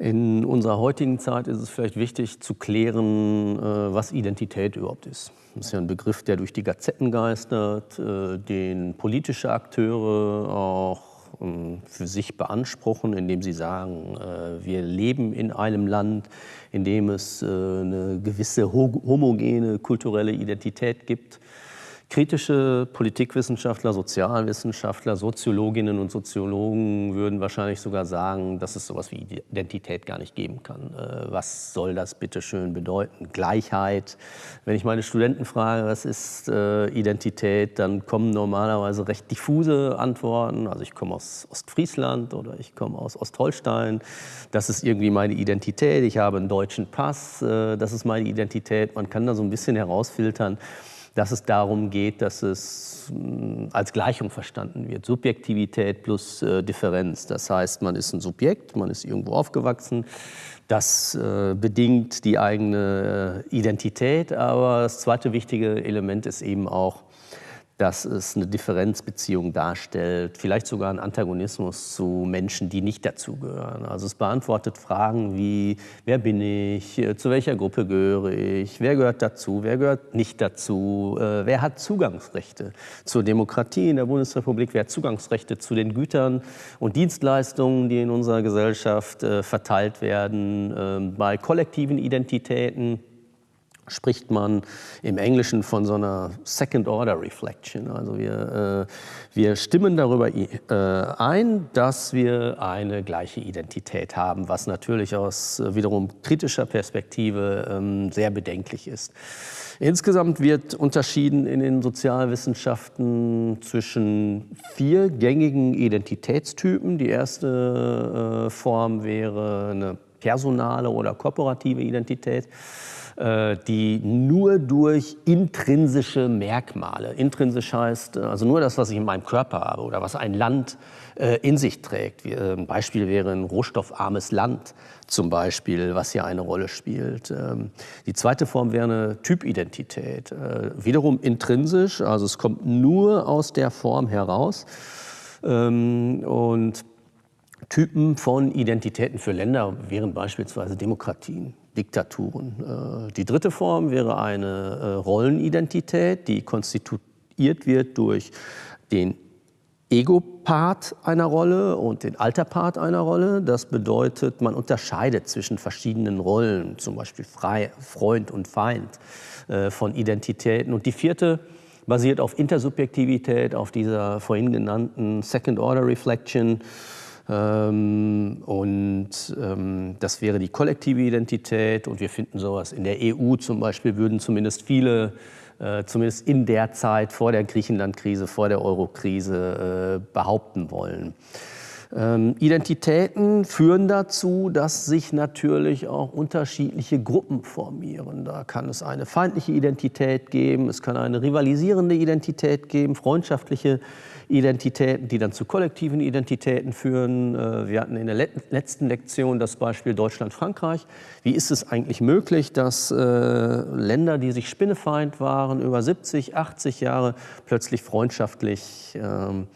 In unserer heutigen Zeit ist es vielleicht wichtig zu klären, äh, was Identität überhaupt ist. Das ist ja ein Begriff, der durch die Gazetten geistert, äh, den politische Akteure auch ähm, für sich beanspruchen, indem sie sagen, äh, wir leben in einem Land, in dem es eine gewisse homogene kulturelle Identität gibt Kritische Politikwissenschaftler, Sozialwissenschaftler, Soziologinnen und Soziologen würden wahrscheinlich sogar sagen, dass es sowas wie Identität gar nicht geben kann. Äh, was soll das bitte schön bedeuten? Gleichheit. Wenn ich meine Studenten frage, was ist äh, Identität, dann kommen normalerweise recht diffuse Antworten. Also ich komme aus Ostfriesland oder ich komme aus Ostholstein. Das ist irgendwie meine Identität. Ich habe einen deutschen Pass. Äh, das ist meine Identität. Man kann da so ein bisschen herausfiltern, dass es darum geht, dass es mm, als Gleichung verstanden wird. Subjektivität plus äh, Differenz. Das heißt, man ist ein Subjekt, man ist irgendwo aufgewachsen. Das äh, bedingt die eigene äh, Identität. Aber das zweite wichtige Element ist eben auch, dass es eine Differenzbeziehung darstellt, vielleicht sogar einen Antagonismus zu Menschen, die nicht dazugehören. Also es beantwortet Fragen wie, wer bin ich, zu welcher Gruppe gehöre ich, wer gehört dazu, wer gehört nicht dazu, äh, wer hat Zugangsrechte zur Demokratie in der Bundesrepublik, wer hat Zugangsrechte zu den Gütern und Dienstleistungen, die in unserer Gesellschaft äh, verteilt werden, ähm, bei kollektiven Identitäten, spricht man im Englischen von so einer Second-Order-Reflection. Also wir, äh, wir stimmen darüber äh, ein, dass wir eine gleiche Identität haben, was natürlich aus äh, wiederum kritischer Perspektive ähm, sehr bedenklich ist. Insgesamt wird unterschieden in den Sozialwissenschaften zwischen vier gängigen Identitätstypen. Die erste äh, Form wäre eine personale oder kooperative Identität. Äh, die nur durch intrinsische Merkmale, intrinsisch heißt äh, also nur das, was ich in meinem Körper habe oder was ein Land äh, in sich trägt. Ein Beispiel wäre ein rohstoffarmes Land zum Beispiel, was hier eine Rolle spielt. Ähm, die zweite Form wäre eine Typidentität, wiederum intrinsisch, also es kommt nur aus der Form heraus. Ähm, und Typen von Identitäten für Länder wären beispielsweise Demokratien. Diktaturen. Äh, die dritte Form wäre eine äh, Rollenidentität, die konstituiert wird durch den Ego-Part einer Rolle und den Alter-Part einer Rolle. Das bedeutet, man unterscheidet zwischen verschiedenen Rollen, zum Beispiel Freund und Feind äh, von Identitäten. Und die vierte basiert auf Intersubjektivität, auf dieser vorhin genannten Second-Order-Reflection. Ähm, und ähm, das wäre die kollektive Identität. Und wir finden sowas in der EU zum Beispiel, würden zumindest viele, äh, zumindest in der Zeit vor der Griechenland-Krise, vor der Euro-Krise äh, behaupten wollen. Ähm, Identitäten führen dazu, dass sich natürlich auch unterschiedliche Gruppen formieren. Da kann es eine feindliche Identität geben, es kann eine rivalisierende Identität geben, freundschaftliche Identitäten, die dann zu kollektiven Identitäten führen. Äh, wir hatten in der letzten Lektion das Beispiel Deutschland-Frankreich. Wie ist es eigentlich möglich, dass äh, Länder, die sich Spinnefeind waren, über 70, 80 Jahre plötzlich freundschaftlich ähm,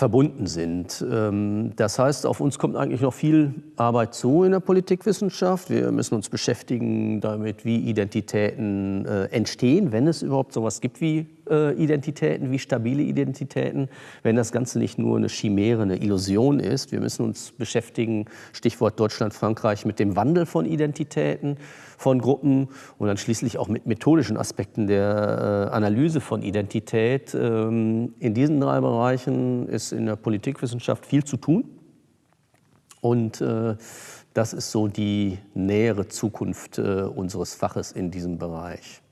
verbunden sind. Ähm, das heißt, auf uns kommt eigentlich noch viel Arbeit zu in der Politikwissenschaft. Wir müssen uns beschäftigen damit, wie Identitäten äh, entstehen, wenn es überhaupt sowas gibt wie Identitäten, wie stabile Identitäten, wenn das Ganze nicht nur eine Chimäre, eine Illusion ist. Wir müssen uns beschäftigen, Stichwort Deutschland, Frankreich, mit dem Wandel von Identitäten, von Gruppen und dann schließlich auch mit methodischen Aspekten der äh, Analyse von Identität. Ähm, in diesen drei Bereichen ist in der Politikwissenschaft viel zu tun. Und äh, das ist so die nähere Zukunft unseres Faches in diesem Bereich.